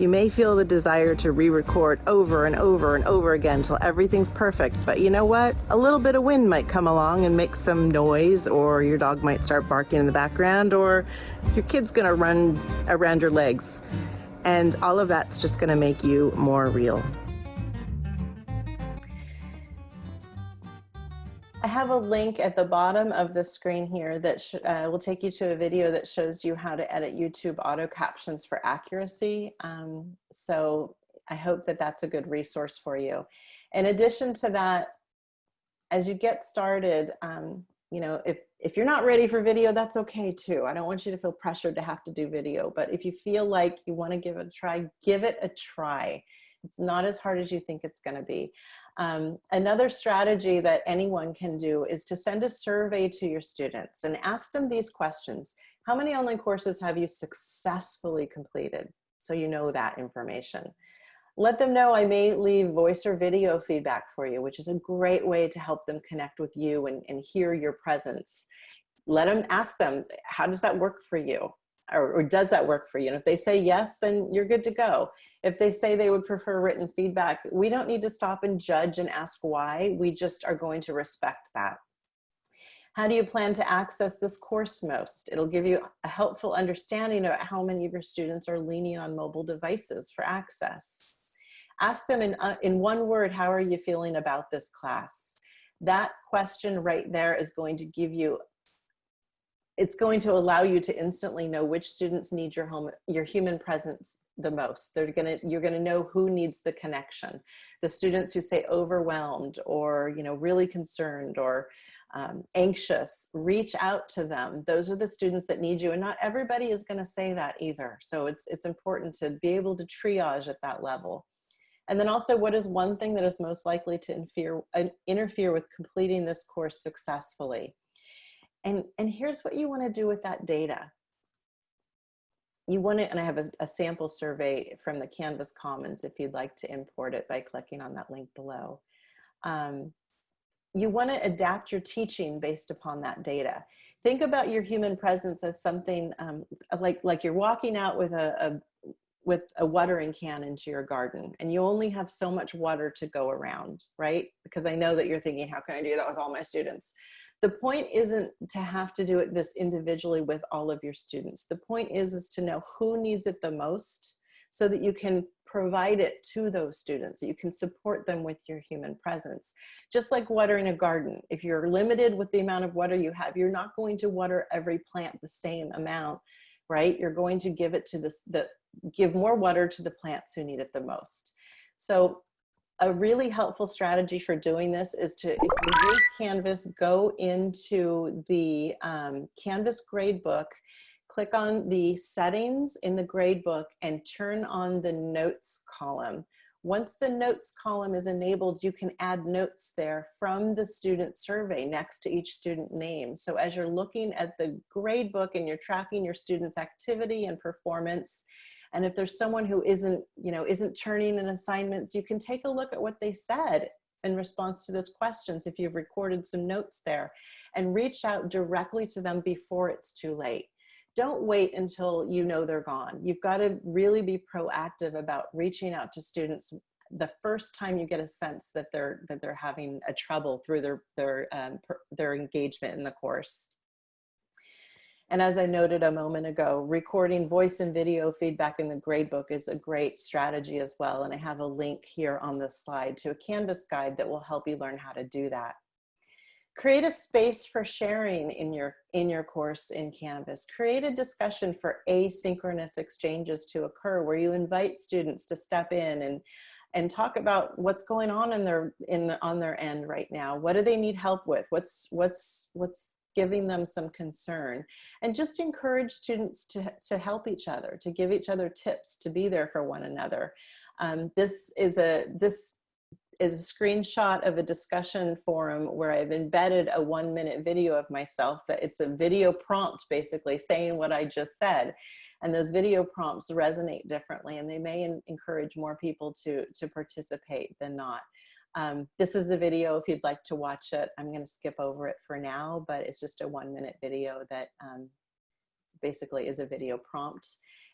You may feel the desire to re-record over and over and over again until everything's perfect, but you know what? A little bit of wind might come along and make some noise, or your dog might start barking in the background, or your kid's gonna run around your legs. And all of that's just gonna make you more real. Have a link at the bottom of the screen here that uh, will take you to a video that shows you how to edit YouTube auto captions for accuracy. Um, so I hope that that's a good resource for you. In addition to that, as you get started, um, you know, if, if you're not ready for video, that's okay too. I don't want you to feel pressured to have to do video, but if you feel like you wanna give it a try, give it a try. It's not as hard as you think it's gonna be. Um, another strategy that anyone can do is to send a survey to your students and ask them these questions. How many online courses have you successfully completed? So you know that information. Let them know I may leave voice or video feedback for you, which is a great way to help them connect with you and, and hear your presence. Let them ask them, how does that work for you? Or, or does that work for you? And if they say yes, then you're good to go. If they say they would prefer written feedback, we don't need to stop and judge and ask why. We just are going to respect that. How do you plan to access this course most? It'll give you a helpful understanding of how many of your students are leaning on mobile devices for access. Ask them in, uh, in one word, how are you feeling about this class? That question right there is going to give you it's going to allow you to instantly know which students need your home, your human presence the most. They're gonna, you're gonna know who needs the connection. The students who say overwhelmed or you know really concerned or um, anxious, reach out to them. Those are the students that need you and not everybody is gonna say that either. So it's, it's important to be able to triage at that level. And then also what is one thing that is most likely to interfere, uh, interfere with completing this course successfully? And, and here's what you wanna do with that data. You want to, and I have a, a, sample survey from the Canvas Commons if you'd like to import it by clicking on that link below. Um, you want to adapt your teaching based upon that data. Think about your human presence as something um, like, like you're walking out with a, a, with a watering can into your garden and you only have so much water to go around, right? Because I know that you're thinking, how can I do that with all my students? The point isn't to have to do it this individually with all of your students. The point is, is to know who needs it the most so that you can provide it to those students. You can support them with your human presence. Just like watering a garden. If you're limited with the amount of water you have, you're not going to water every plant the same amount, right? You're going to give it to this, the, give more water to the plants who need it the most. So a really helpful strategy for doing this is to, if you use Canvas, go into the um, Canvas gradebook, click on the settings in the gradebook and turn on the notes column. Once the notes column is enabled, you can add notes there from the student survey next to each student name. So as you're looking at the gradebook and you're tracking your students' activity and performance, and if there's someone who isn't, you know, isn't turning in assignments, you can take a look at what they said in response to those questions if you've recorded some notes there and reach out directly to them before it's too late. don't wait until you know they're gone. You've got to really be proactive about reaching out to students the first time you get a sense that they're that they're having a trouble through their their um, per, their engagement in the course. And as I noted a moment ago, recording voice and video feedback in the gradebook is a great strategy as well. And I have a link here on this slide to a Canvas guide that will help you learn how to do that. Create a space for sharing in your, in your course in Canvas. Create a discussion for asynchronous exchanges to occur where you invite students to step in and and talk about what's going on in their in the, on their end right now what do they need help with what's what's what's giving them some concern. And just encourage students to, to help each other to give each other tips to be there for one another. Um, this is a this is a screenshot of a discussion forum where I've embedded a one minute video of myself that it's a video prompt basically saying what I just said. And those video prompts resonate differently and they may encourage more people to to participate than not um, this is the video if you'd like to watch it. I'm going to skip over it for now, but it's just a one minute video that um, basically is a video prompt.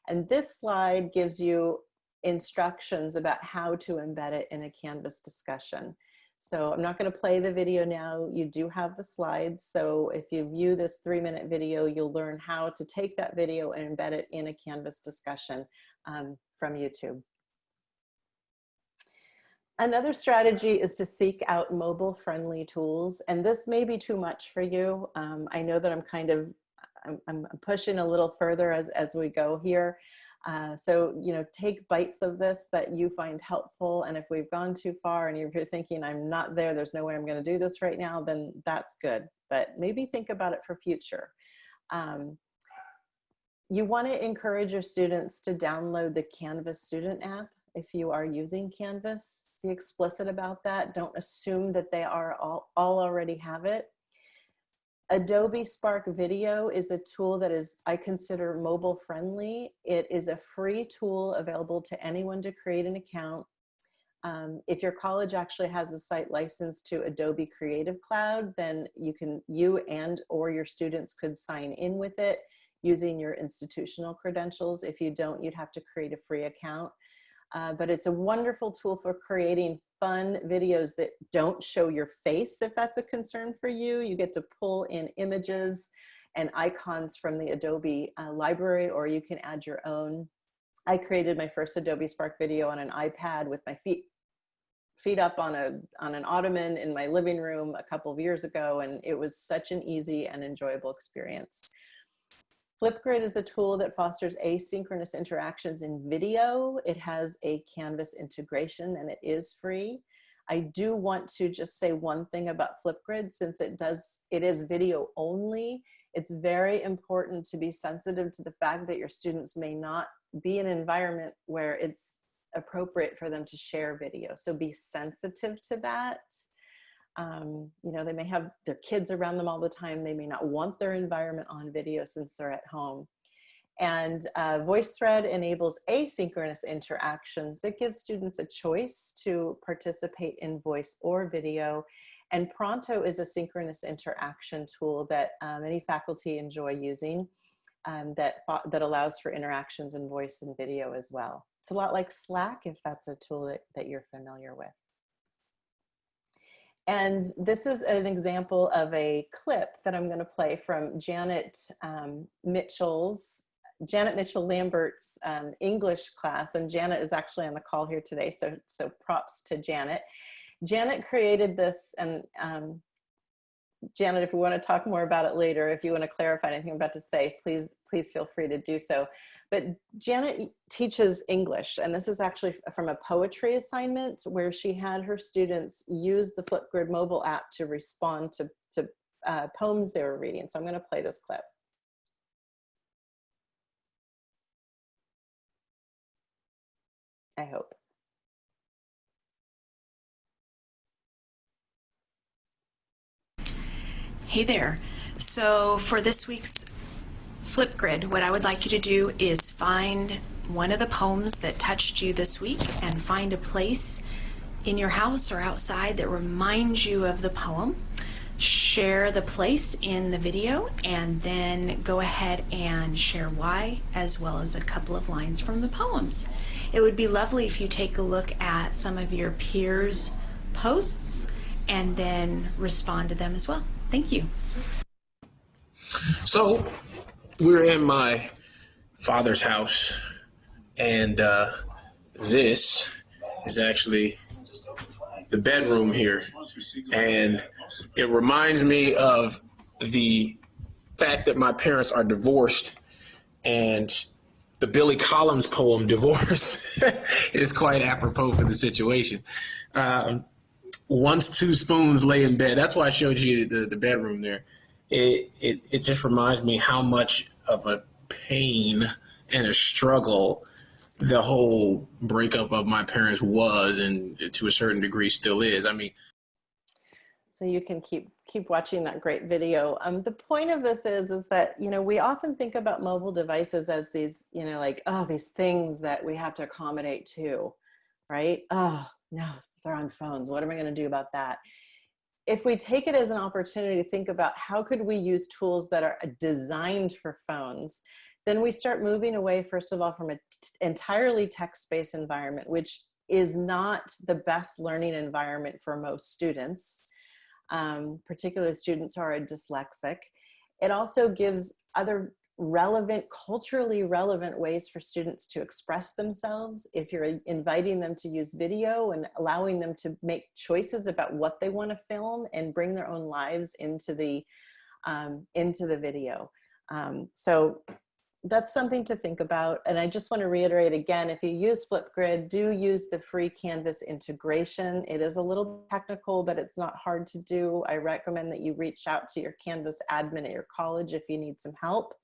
And this slide gives you instructions about how to embed it in a Canvas discussion. So I'm not going to play the video now. You do have the slides. So if you view this three minute video, you'll learn how to take that video and embed it in a Canvas discussion um, from YouTube. Another strategy is to seek out mobile friendly tools. And this may be too much for you. Um, I know that I'm kind of, I'm, I'm, pushing a little further as, as we go here. Uh, so, you know, take bites of this that you find helpful. And if we've gone too far and you're thinking, I'm not there, there's no way I'm going to do this right now, then that's good. But maybe think about it for future. Um, you want to encourage your students to download the Canvas student app if you are using Canvas. Be explicit about that. Don't assume that they are all, all already have it. Adobe Spark Video is a tool that is, I consider mobile friendly. It is a free tool available to anyone to create an account. Um, if your college actually has a site license to Adobe Creative Cloud, then you can, you and or your students could sign in with it using your institutional credentials. If you don't, you'd have to create a free account. Uh, but it's a wonderful tool for creating fun videos that don't show your face if that's a concern for you. You get to pull in images and icons from the Adobe uh, library or you can add your own. I created my first Adobe Spark video on an iPad with my feet feet up on a on an ottoman in my living room a couple of years ago and it was such an easy and enjoyable experience. Flipgrid is a tool that fosters asynchronous interactions in video. It has a Canvas integration and it is free. I do want to just say one thing about Flipgrid since it does, it is video only. It's very important to be sensitive to the fact that your students may not be in an environment where it's appropriate for them to share video. So be sensitive to that. Um, you know, they may have their kids around them all the time. They may not want their environment on video since they're at home. And uh, VoiceThread enables asynchronous interactions that gives students a choice to participate in voice or video. And Pronto is a synchronous interaction tool that um, many faculty enjoy using um, that, that allows for interactions in voice and video as well. It's a lot like Slack if that's a tool that, that you're familiar with. And this is an example of a clip that I'm going to play from Janet um, Mitchell's, Janet Mitchell Lambert's um, English class. And Janet is actually on the call here today, so, so props to Janet. Janet created this and um, Janet, if we want to talk more about it later, if you want to clarify anything I'm about to say, please, please feel free to do so. But Janet teaches English, and this is actually from a poetry assignment where she had her students use the Flipgrid mobile app to respond to, to uh, poems they were reading. So I'm going to play this clip. I hope. Hey there. So for this week's Flipgrid, what I would like you to do is find one of the poems that touched you this week and find a place in your house or outside that reminds you of the poem. share the place in the video and then go ahead and share why as well as a couple of lines from the poems. It would be lovely if you take a look at some of your peers' posts and then respond to them as well. Thank you. So we're in my father's house, and uh, this is actually the bedroom here. And it reminds me of the fact that my parents are divorced and the Billy Collins poem "Divorce" is quite apropos for the situation. Um, once two spoons lay in bed, that's why I showed you the, the bedroom there. It, it it just reminds me how much of a pain and a struggle the whole breakup of my parents was, and to a certain degree still is. I mean, so you can keep keep watching that great video. Um, the point of this is is that you know we often think about mobile devices as these you know like oh these things that we have to accommodate to, right? Oh no, they're on phones. What am I going to do about that? If we take it as an opportunity to think about how could we use tools that are designed for phones, then we start moving away, first of all, from an entirely text-based environment, which is not the best learning environment for most students, um, particularly students who are dyslexic. It also gives other relevant, culturally relevant ways for students to express themselves. If you're inviting them to use video and allowing them to make choices about what they want to film and bring their own lives into the, um, into the video. Um, so that's something to think about. And I just want to reiterate again, if you use Flipgrid, do use the free Canvas integration. It is a little technical, but it's not hard to do. I recommend that you reach out to your Canvas admin at your college if you need some help.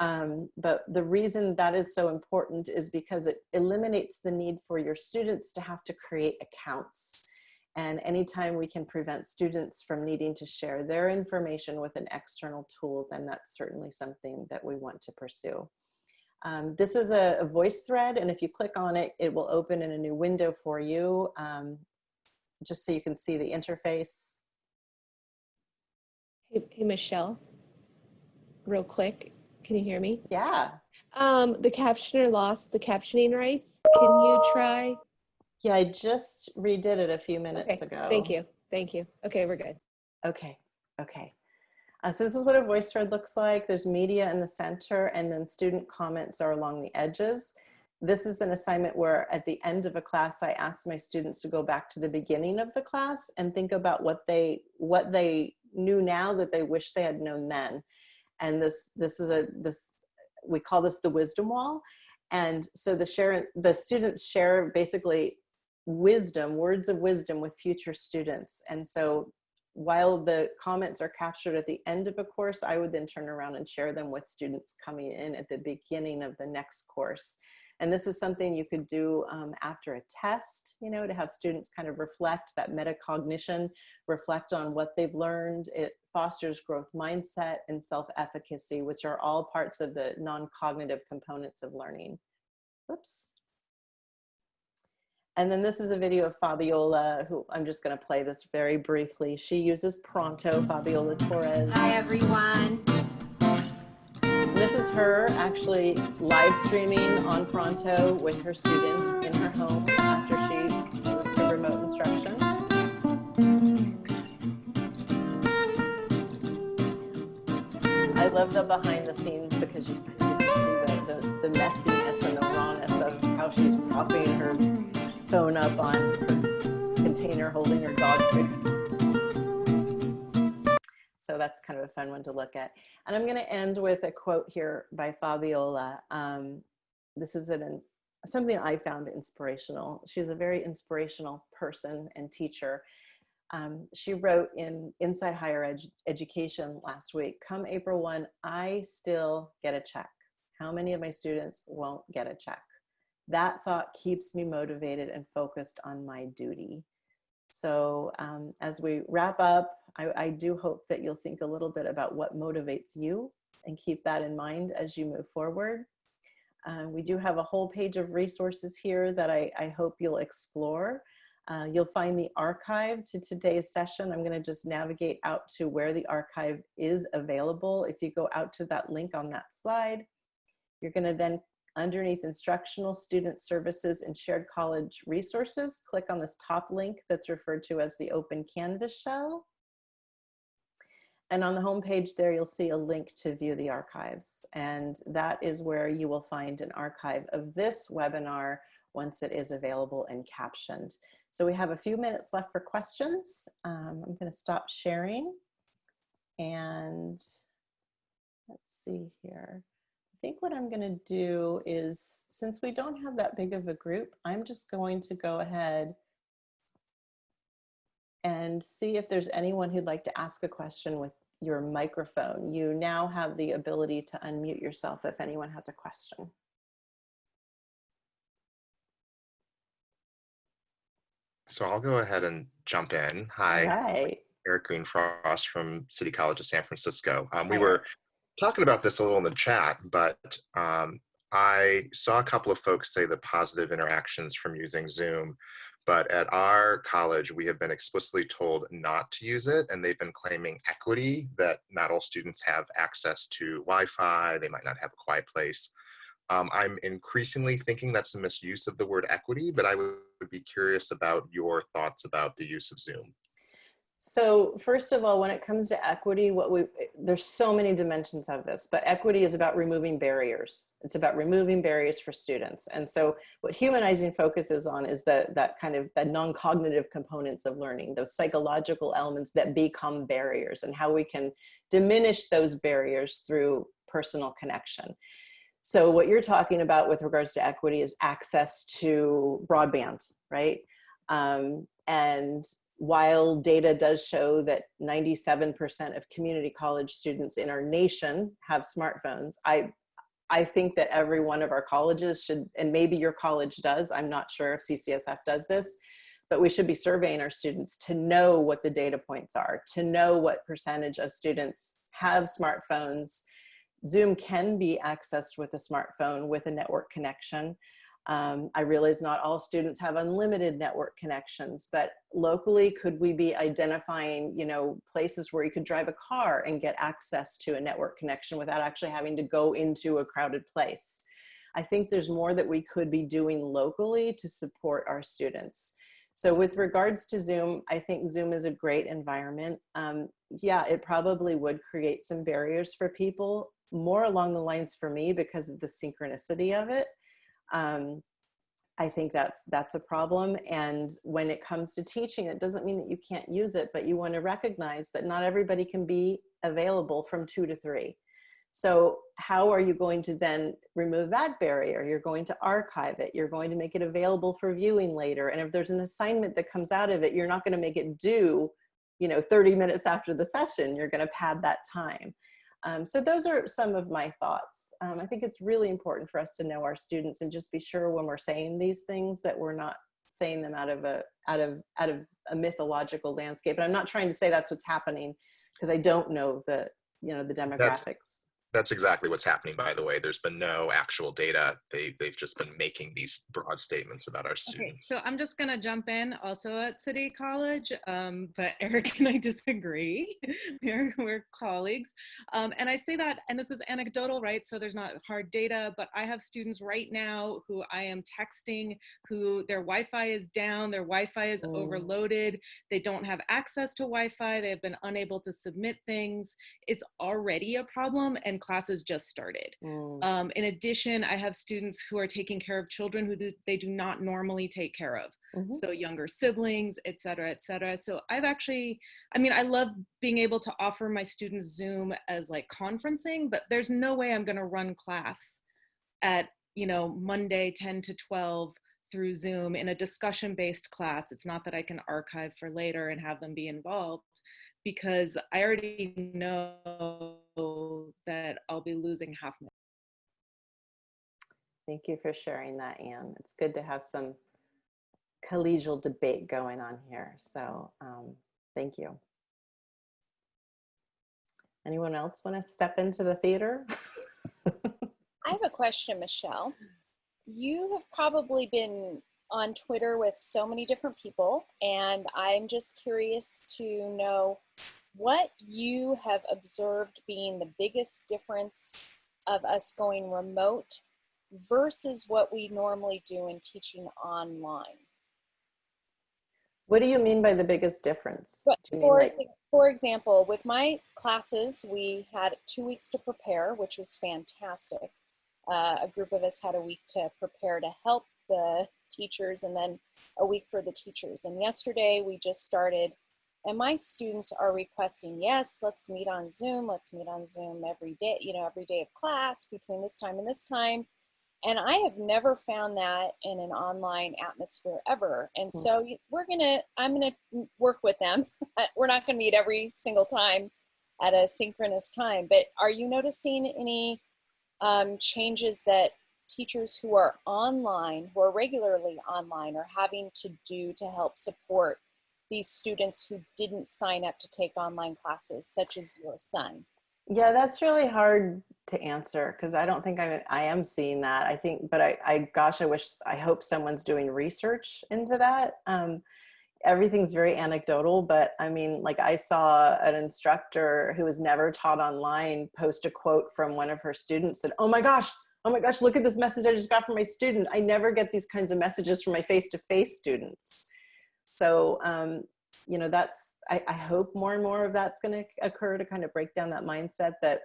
Um, but the reason that is so important is because it eliminates the need for your students to have to create accounts. And anytime we can prevent students from needing to share their information with an external tool, then that's certainly something that we want to pursue. Um, this is a, a, voice thread, and if you click on it, it will open in a new window for you, um, just so you can see the interface. Hey, hey Michelle, real quick, can you hear me? Yeah. Um, the captioner lost the captioning rights. Can you try? Yeah, I just redid it a few minutes okay. ago. Thank you. Thank you. Okay, we're good. Okay. Okay. Uh, so this is what a voice thread looks like. There's media in the center and then student comments are along the edges. This is an assignment where at the end of a class, I ask my students to go back to the beginning of the class and think about what they, what they knew now that they wish they had known then and this this is a this we call this the wisdom wall. And so the share the students share basically wisdom words of wisdom with future students. And so while the comments are captured at the end of a course i would then turn around and share them with students coming in at the beginning of the next course. And this is something you could do um, after a test, you know, to have students kind of reflect that metacognition, reflect on what they've learned. It fosters growth mindset and self-efficacy, which are all parts of the non-cognitive components of learning. Oops. And then this is a video of Fabiola, who I'm just going to play this very briefly. She uses Pronto, Fabiola Torres. Hi, everyone. This is her actually live streaming on Pronto with her students in her home after she moved to remote instruction. Love the behind the scenes because you, can see the, the, the messiness and the rawness of how she's propping her phone up on her container holding her dog food so that's kind of a fun one to look at. And I'm going to end with a quote here by Fabiola. Um, this is an, something I found inspirational. She's a very inspirational person and teacher. Um, she wrote in Inside Higher Ed Education last week, come April 1, I still get a check. How many of my students won't get a check? That thought keeps me motivated and focused on my duty. So um, as we wrap up, I, I do hope that you'll think a little bit about what motivates you and keep that in mind as you move forward. Uh, we do have a whole page of resources here that I, I hope you'll explore. Uh, you'll find the archive to today's session. I'm going to just navigate out to where the archive is available. If you go out to that link on that slide, you're going to then underneath instructional student services and shared college resources, click on this top link that's referred to as the open canvas shell. And on the home page there, you'll see a link to view the archives. And that is where you will find an archive of this webinar once it is available and captioned. So we have a few minutes left for questions. Um, I'm gonna stop sharing. And let's see here. I think what I'm gonna do is, since we don't have that big of a group, I'm just going to go ahead and see if there's anyone who'd like to ask a question with your microphone. You now have the ability to unmute yourself if anyone has a question. So I'll go ahead and jump in. Hi, Right. Eric Greenfrost from City College of San Francisco. Um, we were talking about this a little in the chat, but um, I saw a couple of folks say the positive interactions from using Zoom. But at our college, we have been explicitly told not to use it, and they've been claiming equity that not all students have access to Wi Fi, they might not have a quiet place. Um, I'm increasingly thinking that's a misuse of the word equity, but I would be curious about your thoughts about the use of Zoom. So first of all, when it comes to equity, what we there's so many dimensions of this, but equity is about removing barriers. It's about removing barriers for students. And so what humanizing focuses on is that that kind of the non-cognitive components of learning, those psychological elements that become barriers and how we can diminish those barriers through personal connection. So what you're talking about with regards to equity is access to broadband, right? Um, and while data does show that 97% of community college students in our nation have smartphones, I, I think that every one of our colleges should, and maybe your college does, I'm not sure if CCSF does this, but we should be surveying our students to know what the data points are, to know what percentage of students have smartphones. Zoom can be accessed with a smartphone with a network connection. Um, I realize not all students have unlimited network connections, but locally, could we be identifying, you know, places where you could drive a car and get access to a network connection without actually having to go into a crowded place? I think there's more that we could be doing locally to support our students. So with regards to Zoom, I think Zoom is a great environment. Um, yeah, it probably would create some barriers for people, more along the lines for me because of the synchronicity of it. Um, I think that's that's a problem. And when it comes to teaching, it doesn't mean that you can't use it, but you want to recognize that not everybody can be available from two to three. So how are you going to then remove that barrier? You're going to archive it. You're going to make it available for viewing later. And if there's an assignment that comes out of it, you're not going to make it due, you know, 30 minutes after the session. You're going to pad that time. Um, so those are some of my thoughts. Um, I think it's really important for us to know our students and just be sure when we're saying these things that we're not saying them out of a out of out of a mythological landscape. And I'm not trying to say that's what's happening because I don't know the you know the demographics. That's exactly what's happening, by the way. There's been no actual data. They, they've just been making these broad statements about our Okay, students. so I'm just gonna jump in also at City College, um, but Eric and I disagree. we're, we're colleagues. Um, and I say that, and this is anecdotal, right? So there's not hard data, but I have students right now who I am texting who their Wi-Fi is down, their Wi-Fi is Mm. overloaded, they don't have access to Wi-Fi, they have been unable to submit things. It's already a problem and classes just started. Mm, Um, in addition, I have students who are taking care of children who do- they do not normally take care of. mhm. So younger siblings, et cetera, et cetera. So I've actually, I mean, I love being able to offer my students Zoom as like conferencing, but there's no way I'm gonna run class at, you know, Monday 10 to 12 through Zoom in a discussion-based class. It's not that I can archive for later and have them be involved because I already know that I'll be losing half my Thank you for sharing that, Anne. It's good to have some collegial debate going on here. So um, thank you. Anyone else want to step into the theater? I have a question, Michelle. You have probably been on Twitter with so many different people, and I'm just curious to know what you have observed being the biggest difference of us going remote versus what we normally do in teaching online. What do you mean by the biggest difference? But Do you mean for, like- for example, with my classes, we had two weeks to prepare, which was fantastic. Uh, a group of us had a week to prepare to help the teachers and then a week for the teachers. And yesterday we just started and my students are requesting, yes, let's meet on Zoom. Let's meet on Zoom every day, you know, every day of class between this time and this time. And I have never found that in an online atmosphere ever. And Hmm. so we're gonna, I'm gonna work with them. we're not gonna meet every single time at a synchronous time. But are you noticing any um, changes that teachers who are online, who are regularly online, are having to do to help support these students who didn't sign up to take online classes, such as your son? Yeah, that's really hard to answer because I don't think I, I am seeing that. I think, but I, I, gosh, I wish, I hope someone's doing research into that. Um, everything's very anecdotal, but I mean, like I saw an instructor who was never taught online post a quote from one of her students said, oh my gosh, oh my gosh, look at this message I just got from my student. I never get these kinds of messages from my face-to-face students. So, um, you know, that's, I, I hope more and more of that's going to occur to kind of break down that mindset that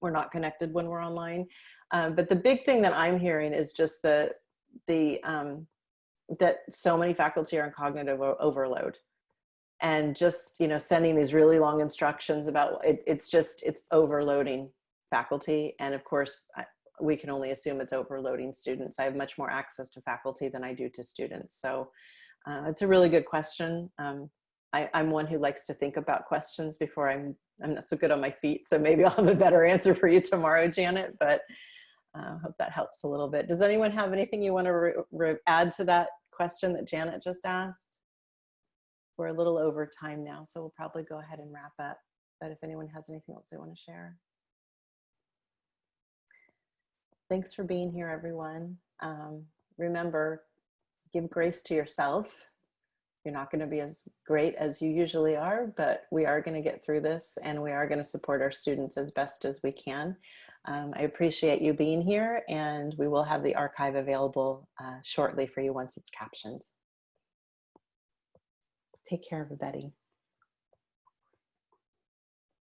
we're not connected when we're online. Um, but the big thing that I'm hearing is just the, the, um, that so many faculty are in cognitive overload and just, you know, sending these really long instructions about it, it's just, it's overloading faculty. And of course, we can only assume it's overloading students. I have much more access to faculty than I do to students. So uh, it's a really good question. Um, I, I'm one who likes to think about questions before I'm, I'm not so good on my feet. So maybe I'll have a better answer for you tomorrow, Janet, but I uh, hope that helps a little bit. Does anyone have anything you want to add to that question that Janet just asked? We're a little over time now, so we'll probably go ahead and wrap up. But if anyone has anything else they want to share. Thanks for being here, everyone. Um, remember, give grace to yourself. You're not going to be as great as you usually are, but we are going to get through this and we are going to support our students as best as we can. Um, I appreciate you being here and we will have the archive available uh, shortly for you once it's captioned. Take care, everybody.